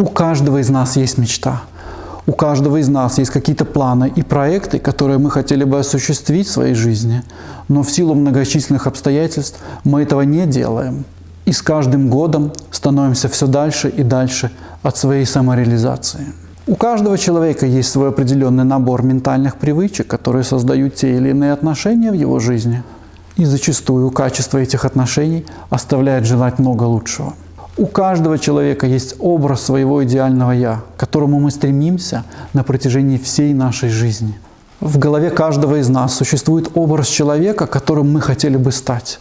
У каждого из нас есть мечта. У каждого из нас есть какие-то планы и проекты, которые мы хотели бы осуществить в своей жизни, но в силу многочисленных обстоятельств мы этого не делаем. И с каждым годом становимся все дальше и дальше от своей самореализации. У каждого человека есть свой определенный набор ментальных привычек, которые создают те или иные отношения в его жизни. И зачастую качество этих отношений оставляет желать много лучшего. У каждого человека есть образ своего идеального «я», к которому мы стремимся на протяжении всей нашей жизни. В голове каждого из нас существует образ человека, которым мы хотели бы стать.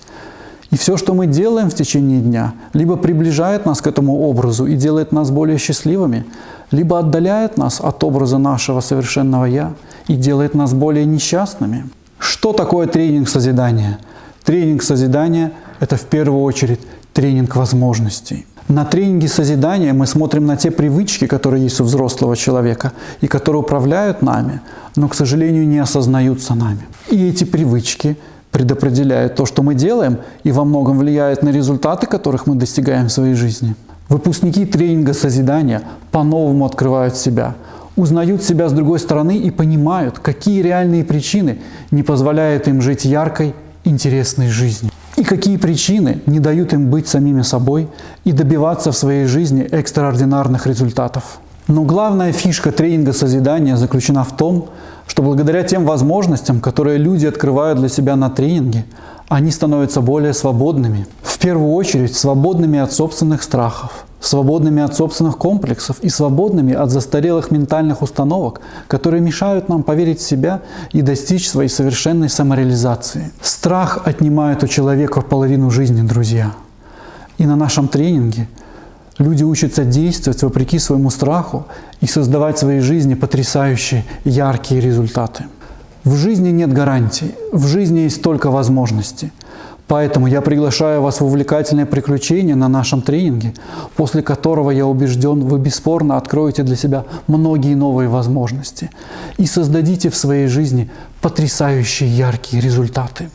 И все, что мы делаем в течение дня, либо приближает нас к этому образу и делает нас более счастливыми, либо отдаляет нас от образа нашего совершенного «я» и делает нас более несчастными. Что такое тренинг созидания? Тренинг созидания – это в первую очередь тренинг возможностей. На тренинге созидания мы смотрим на те привычки, которые есть у взрослого человека и которые управляют нами, но, к сожалению, не осознаются нами. И эти привычки предопределяют то, что мы делаем, и во многом влияют на результаты, которых мы достигаем в своей жизни. Выпускники тренинга созидания по-новому открывают себя, узнают себя с другой стороны и понимают, какие реальные причины не позволяют им жить яркой, интересной жизнью. И какие причины не дают им быть самими собой и добиваться в своей жизни экстраординарных результатов. Но главная фишка тренинга созидания заключена в том, что благодаря тем возможностям, которые люди открывают для себя на тренинге, они становятся более свободными. В первую очередь свободными от собственных страхов, свободными от собственных комплексов и свободными от застарелых ментальных установок, которые мешают нам поверить в себя и достичь своей совершенной самореализации. Страх отнимает у человека половину жизни, друзья. И на нашем тренинге люди учатся действовать вопреки своему страху и создавать в своей жизни потрясающие, яркие результаты. В жизни нет гарантий, в жизни есть только возможности – Поэтому я приглашаю вас в увлекательное приключение на нашем тренинге, после которого, я убежден, вы бесспорно откроете для себя многие новые возможности и создадите в своей жизни потрясающие яркие результаты.